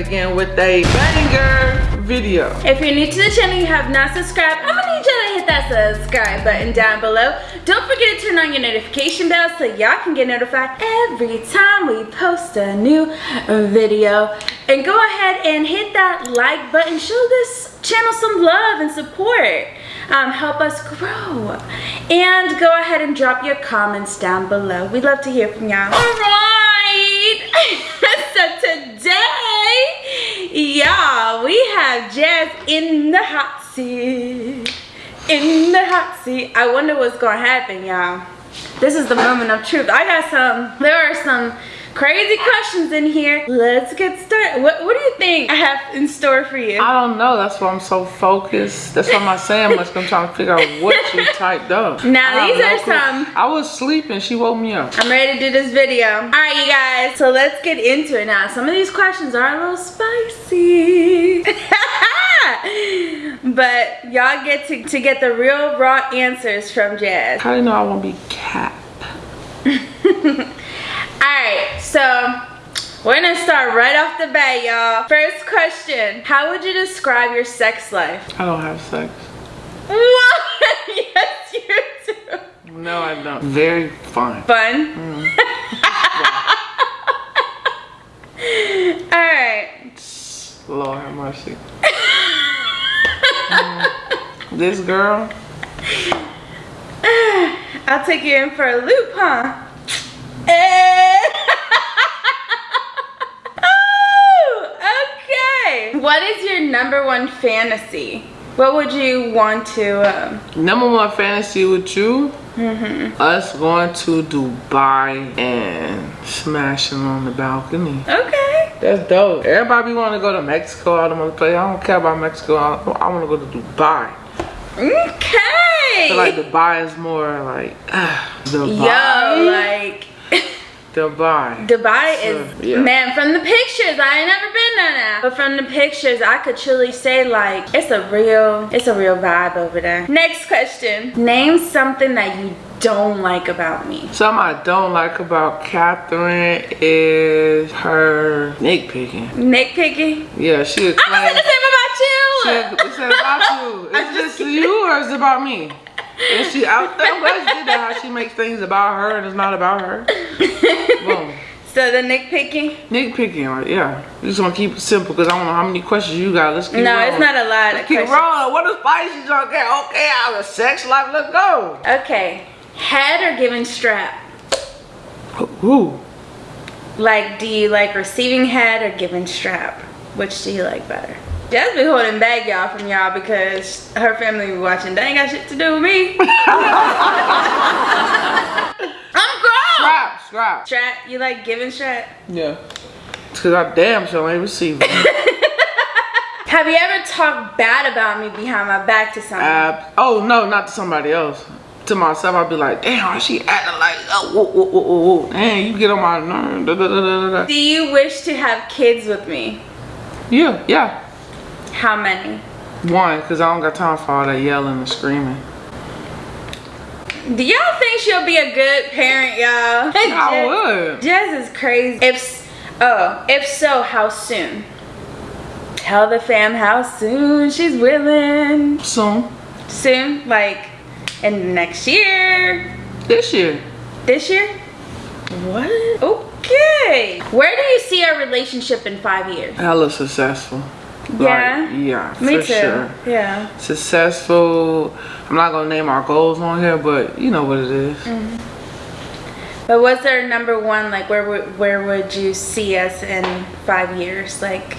again with a banger video. If you're new to the channel, you have not subscribed, I'm gonna need you to hit that subscribe button down below. Don't forget to turn on your notification bell so y'all can get notified every time we post a new video. And go ahead and hit that like button. Show this channel some love and support. Um, help us grow. And go ahead and drop your comments down below. We'd love to hear from y'all. All right. so today, y'all, we have Jazz in the hot seat. In the hot seat. I wonder what's to happen, y'all. This is the moment of truth. I got some, there are some crazy questions in here. Let's get started. What, what do you think I have in store for you? I don't know. That's why I'm so focused. That's why I'm not saying. I'm trying to figure out what you typed up. Now, these are some- I was sleeping. She woke me up. I'm ready to do this video. All right, you guys. So let's get into it now. Some of these questions are a little spicy. but y'all get to, to get the real raw answers from Jazz. How do you know I won't be Cap? Alright, so we're gonna start right off the bat, y'all. First question How would you describe your sex life? I don't have sex. What? yes, you do. No, I don't. Very fun. Fun. Alright. Lord have mercy. Mm. This girl, I'll take you in for a loop, huh? Eh. What is your number one fantasy? What would you want to, um, number one fantasy with you, Mm -hmm. us going to Dubai and smashing on the balcony. okay. That's dope. Everybody want to go to Mexico. I don't want to play. I don't care about Mexico. I, I want to go to Dubai. Okay. I feel like Dubai is more like uh, Dubai. Yo, like Dubai. Dubai Sure, is yeah. man from the pictures. I ain't never been there now, but from the pictures, I could truly say like it's a real, it's a real vibe over there. Next question: Name something that you don't like about me. Something I don't like about Catherine is her nitpicking. Nitpicking. Yeah, she a I'm gonna say the same about you. She it's not about you. It's just you or it's about me. And she out there, I'm glad you did that. How she makes things about her and it's not about her. So the nitpicking? Nitpicking, like, yeah. You just want to keep it simple because I don't know how many questions you got. Let's keep No, rolling. it's not a lot of Let's keep questions. rolling. What is spicy junk at? Okay, out of sex life, let's go. Okay, head or giving strap? Ooh. Like, do you like receiving head or giving strap? Which do you like better? Jazz be holding back y'all from y'all because her family be watching. They ain't got shit to do with me. I'm grown. Scrap, scrap. Strap, you like giving strap? Yeah. Because I damn sure ain't receiving. Have you ever talked bad about me behind my back to someone? Ab- oh, no, not to somebody else. To myself, I'd be like, damn, why she acting like, oh, whoa, whoa, whoa, whoa, whoa. Damn, you get on my nerve. Da, da, da, da, da. do you wish to have kids with me? Yeah, yeah. How many? One, because I don't got time for all that yelling and screaming. Do y'all think she'll be a good parent, y'all? I would. Jazz is crazy. If oh, if so, how soon? Tell the fam how soon she's willing. Soon. Soon, like in the next year, This year. this year. What? Okay. Where do you see our relationship in five years? Hella successful. Yeah? Like, yeah, Me for too. sure. Yeah. Successful. I'm not gonna name our goals on here, but you know what it is. Mm. But what's our number one? Like, where would where would you see us in five years? Like,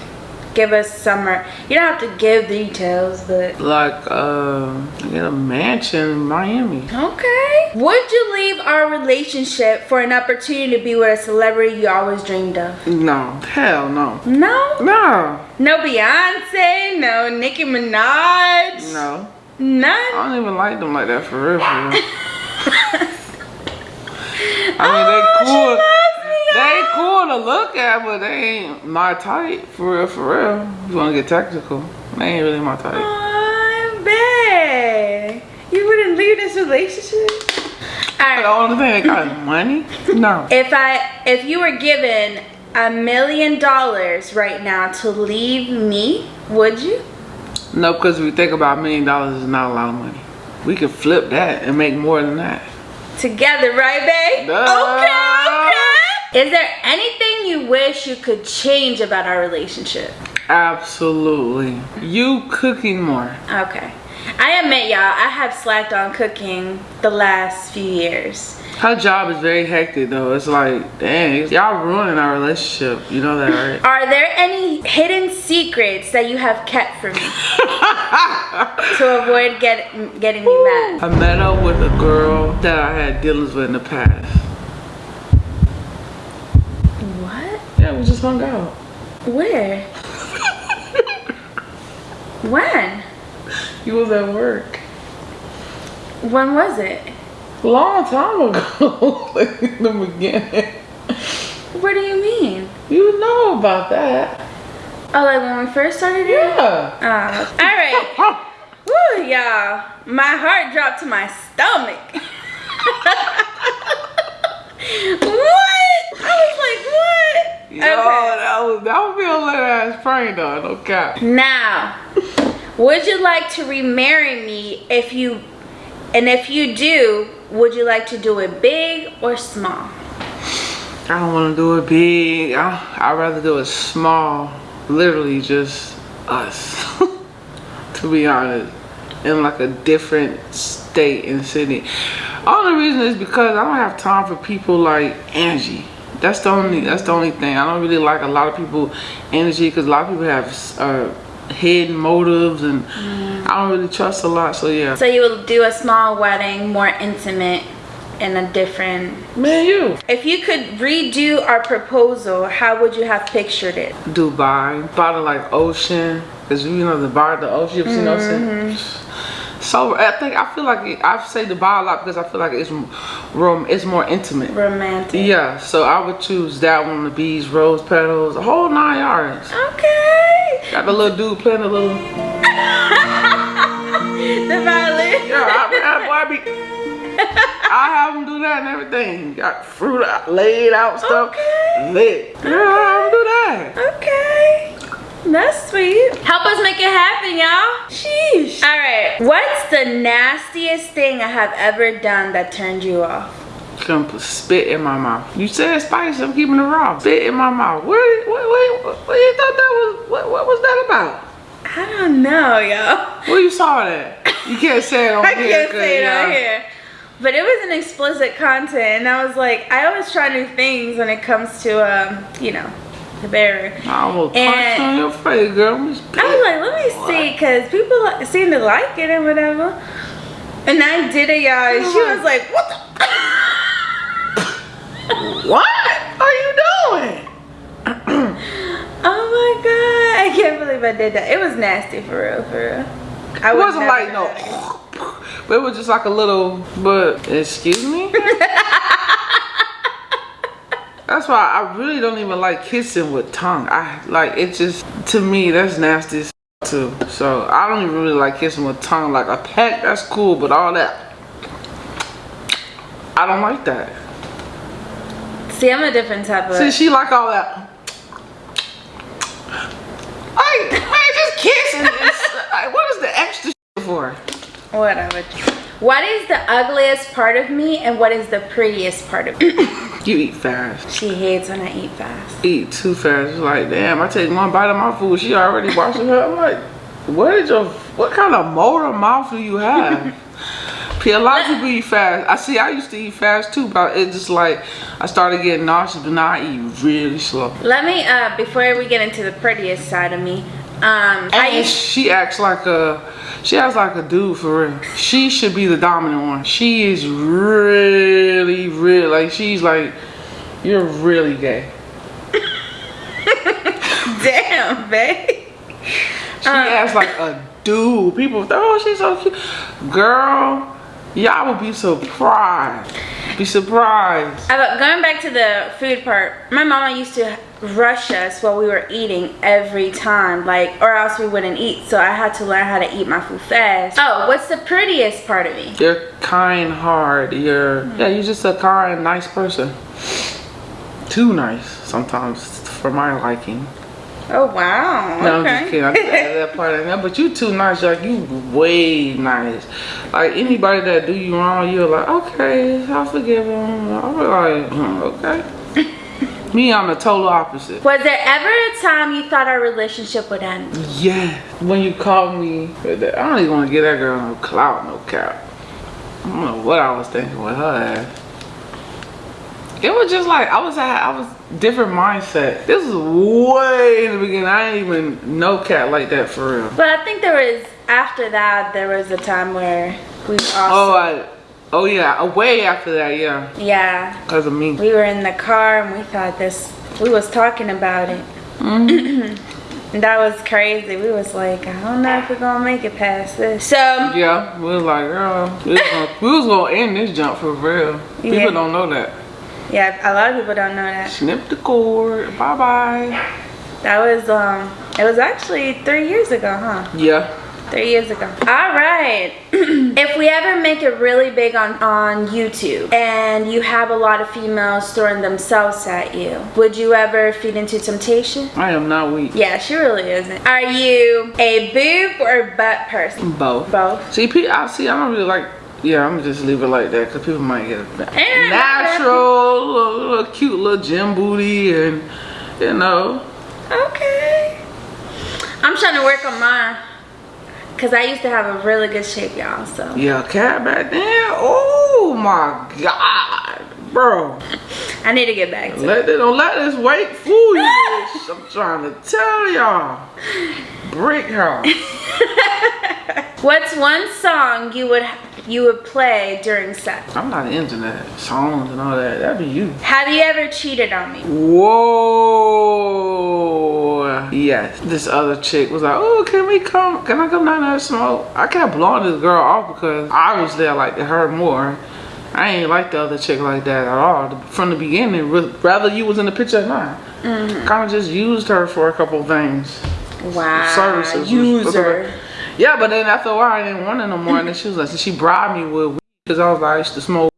give us summer. You don't have to give details, but Like, uh, get a mansion in Miami. okay. Would you leave our relationship for an opportunity to be with a celebrity you always dreamed of? No, hell no. No. No, No Beyonce. No Nicki Minaj. no. None. I don't even like them like that for real. For real. I mean, Oh, they cool. They cool to look at, but they ain't my type. For real, for real. You wanna get technical? They ain't really my type. Oh, babe. You wouldn't leave this relationship? All The only thing they got money. No. If I, if you were given a million dollars right now to leave me, would you? No, because if we think about a million dollars is not a lot of money. We could flip that and make more than that. Together, right, babe? Duh. Okay. Is there anything you wish you could change about our relationship? Absolutely. You cooking more. Okay. I admit, y'all, I have slacked on cooking the last few years. Her job is very hectic though. It's like, dang, y'all ruining our relationship. You know that, right? Are there any hidden secrets that you have kept from me to avoid get, getting me mad? I met up with a girl that I had dealings with in the past. What? Yeah, we just hung out. Where? when? You was at work. When was it? Long time ago. like in the beginning. What do you mean? You know about that. Oh, like when we first started here? Yeah. Oh, all right. Woo, y'all. My heart dropped to my stomach. what? Yo, that was that would be a little ass prank though, no cap. Now, would you like to remarry me if you, and if you do, would you like to do it big or small? I don't want to do it big. I, I'd rather do it small. Literally just us. to be honest. In like a different state and city. Only reason is because I don't have time for people like Angie. That's the only that's the only thing. I don't really like a lot of people energy because a lot of people have uh, hidden motives and I don't really trust a lot. So yeah. So you will do a small wedding, more intimate, in a different. Man, you. If you could redo our proposal, how would you have pictured it? Dubai, by the like ocean, cause you know the bar, the ocean, you know what I'm saying? So I think I feel like I say Dubai a lot because I feel like it's room, it's more intimate. Romantic. Yeah, so I would choose that one, the bees, rose petals, the whole nine yards. Okay. Got the little dude playing the little. the violin. Yeah, I, I, I, be, I have him do that and everything. Got fruit laid out stuff, Okay. lit. Yeah, I have do that. Okay. That's sweet. Help us make it happen, y'all. Sheesh. All right. What's the nastiest thing I have ever done that turned you off? Come put spit in my mouth. You said spicy, I'm keeping it raw. Spit in my mouth. What, what, what, what, what you thought that was, what, what was that about? I don't know, y'all. Where you saw that? You can't say it on I here. can't 'cause, say it yeah. on here. But it was an explicit content, and I was like, I always try new things when it comes to, um, you know, the. I almost punched on your face, girl. I'm was like, let me see, because people seem to like it and whatever. And I did it, y'all, and she was like, what the? What are you doing? Oh my god, I can't believe I did that. It was nasty for real, for real. I It wasn't like no, but it was just like a little. But excuse me. That's why I really don't even like kissing with tongue. I like it just to me that's nasty as too. So I don't even really like kissing with tongue. Like a peck, that's cool, but all that, I don't like that. See, I'm a different type of. See, she like all that. Like, man, just kissing. Like, what is the extra for? Whatever. What is the ugliest part of me and what is the prettiest part of me? You eat fast. she hates when I eat fast. Eat too fast. It's like, damn, I take one bite of my food. She already washing her. I'm like, what is your, what kind of motor mouth do you have? See, a lot of people eat fast. I see. I used to eat fast too, but it's just like I started getting nauseous. But now I eat really slow. Let me, uh, before we get into the prettiest side of me, um, And used, she acts like a, she acts like a dude for real. She should be the dominant one. She is really, really like she's like, you're really gay. damn, babe. She acts like a dude. People, oh, she's so cute. Girl, y'all would be surprised. Be surprised. Uh, going back to the food part, my mama used to rush us while we were eating every time, like, or else we wouldn't eat. So I had to learn how to eat my food fast. Oh, what's the prettiest part of me? You're kind hard. You're, yeah, you're just a kind, nice person. Too nice sometimes for my liking. Oh wow. No, okay. I'm just kidding. I just added that part in there. But you too nice. Like you way nice. Like anybody that do you wrong, you're like, okay, I'll forgive them I'm like, hmm, okay. Me, I'm the total opposite. Was there ever a time you thought our relationship would end? Yeah. When you called me, I don't even want to get that girl no clout, no cap. I don't know what I was thinking with her ass. It was just like I was at, I was different mindset. This was way in the beginning. I didn't even know Kat like that for real. But I think there was after that there was a time where we oh, also Oh, I, oh yeah, uh, way after that, yeah, yeah because of me. we were in the car and we thought this we was talking about it. Mm-hmm. and that was crazy. We was like, I don't know if we're gonna make it past this. So Yeah, we was like, girl, we was, gonna, we was gonna end this jump for real. People Yeah. don't know that. yeah, a lot of people don't know that. Snip the cord. Bye bye. That was um it was actually three years ago, huh? Yeah. Three years ago. All right. if we ever make it really big on, on YouTube and you have a lot of females throwing themselves at you, would you ever feed into temptation? I am not weak. Yeah, she really isn't. Are you a boob or butt person? Both. Both. See, I see. I don't really like. Yeah, I'm just leave it like that because people might get a Eh. natural, little, little cute little gym booty, and you know. Okay. I'm trying to work on mine. Cause I used to have a really good shape, y'all. So Yeah, Kat back then. Oh my god, bro. I need to get back to it. Let don't let this weight fool you. bitch. I'm trying to tell y'all. Brick house. What's one song you would you would play during sex? I'm not into that songs and all that. That'd be you. Have you ever cheated on me? Whoa. Yes. This other chick was like, oh, can we come? Can I come down there and smoke? I kept blowing this girl off because i obviously I liked her more. I ain't like the other chick like that at all. From the beginning, rather you was in the picture or not. Kind of just used her for a couple things. Wow. Services. User. Yeah, but then after a while, I didn't want it no more. And then she was like, she bribed me with weed because I was like, I used to smoke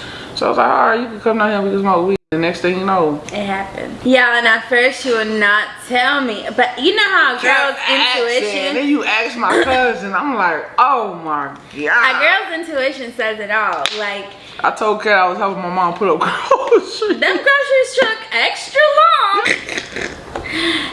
weed. So I was like, all right, you can come down here, we can smoke weed. The next thing you know, It happened. Yeah, and at first she would not tell me. But you know how girls' intuition then you ask my cousin, I'm like, oh my god. a girl's intuition says it all. Like I told Kat I was helping my mom put up groceries. them groceries took extra long.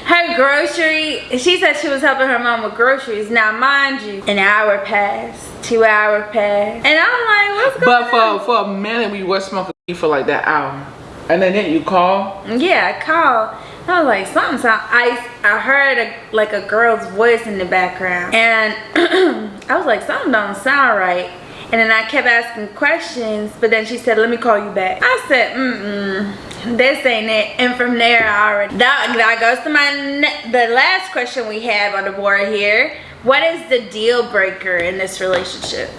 Her grocery, she said she was helping her mom with groceries. Now, mind you, an hour passed, two hour passed, and I'm like, what's going But on? for for a minute, we were smoking for like that hour, and then then you call. Yeah, I called. I was like, something sound. I I heard a, like a girl's voice in the background, and I was like, something don't sound right. And then I kept asking questions, but then she said, "Let me call you back." I said, "Mm mm, this ain't it." And from there, I already that that goes to my ne- the last question we have on the board here. What is the deal breaker in this relationship?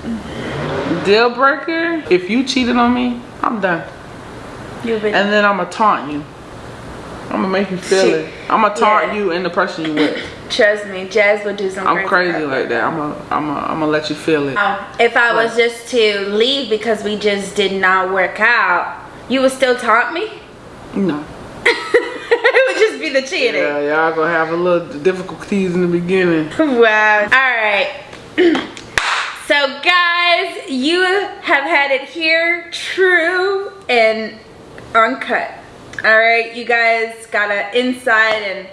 Deal breaker. If you cheated on me, I'm done. You've been And then I'm gonna taunt you. I'm gonna make you feel Shit. it. I'm gonna taunt Yeah. you and the person you with. trust me, Jazz would do some. I'm crazy crap. like that. I'm gonna I'm gonna I'm gonna let you feel it. Um, if I was just to leave because we just did not work out, you would still taunt me? No. it would just be the cheating. Yeah, y'all gonna have a little difficulties in the beginning. Wow. All right. so guys, you have had it here, true and uncut. All right, you guys got an insight and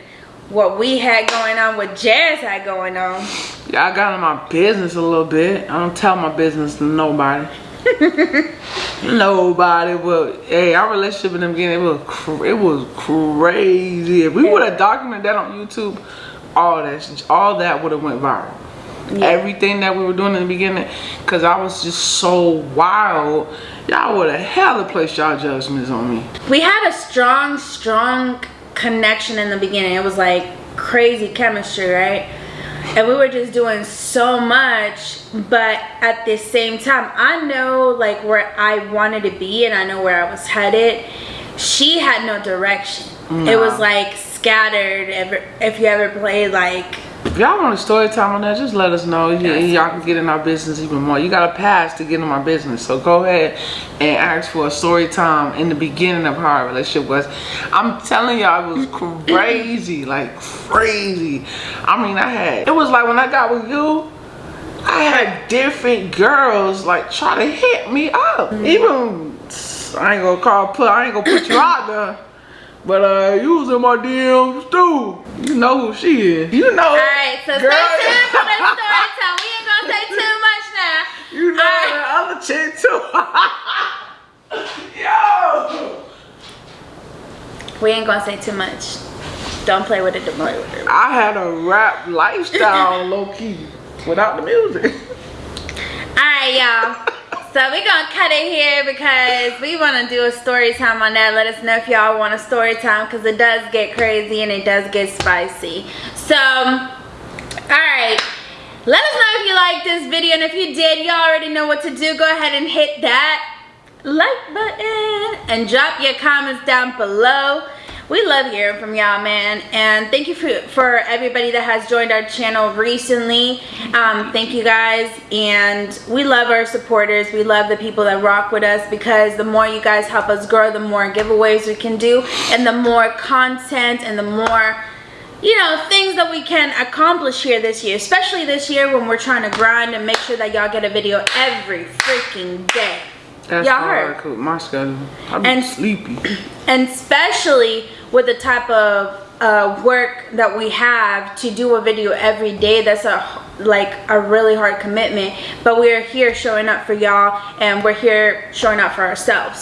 what we had going on, what Jazz had going on. Y'all got in my business a little bit. I don't tell my business to nobody. nobody. But hey, our relationship in the beginning it was cr- it was crazy. If we would have documented that on YouTube, all that all that would have went viral. Everything that we were doing in the beginning, cause I was just so wild. Y'all would have hella placed y'all judgments on me. we had a strong strong connection in the beginning. It was like crazy chemistry right? And we were just doing so much but at the same time i know like where i wanted to be and i know where i was headed. She had no direction. It was like scattered. Ever if you ever played like If y'all want a story time on that, just let us know. Y'all can get in our business even more. You got a pass to get in my business. So go ahead and ask for a story time in the beginning of how our relationship was. I'm telling y'all, it was crazy. like crazy. I mean, I had, it was like when I got with you, I had different girls like try to hit me up. Mm -hmm. Even, I ain't gonna call, put, I ain't gonna put you out there. But uh, you was in my DMs too. You know who she is. You know. All right, so girl. stay tuned for the story time. We ain't gonna say too much now. You know All that right. other chick too. Yo. We ain't gonna say too much. Don't play with it. Don't play with it. I had a rap lifestyle, low key, without the music. All right, y'all. So we're gonna cut it here because we wanna do a story time on that. Let us know if y'all want a story time because it does get crazy and it does get spicy. So, all right. Let us know if you liked this video and if you did, you already know what to do. Go ahead and hit that like button and drop your comments down below we love hearing from y'all man. And thank you for, for everybody that has joined our channel recently. Um, thank you guys. And we love our supporters. We love the people that rock with us because the more you guys help us grow the more giveaways we can do and the more content and the more you know things that we can accomplish here this year especially this year when we're trying to grind and make sure that y'all get a video every freaking day y'all heard. my schedule i'm and, sleepy. and especially with the type of uh, work that we have to do a video every day that's a like a really hard commitment. But we're here showing up for y'all and we're here showing up for ourselves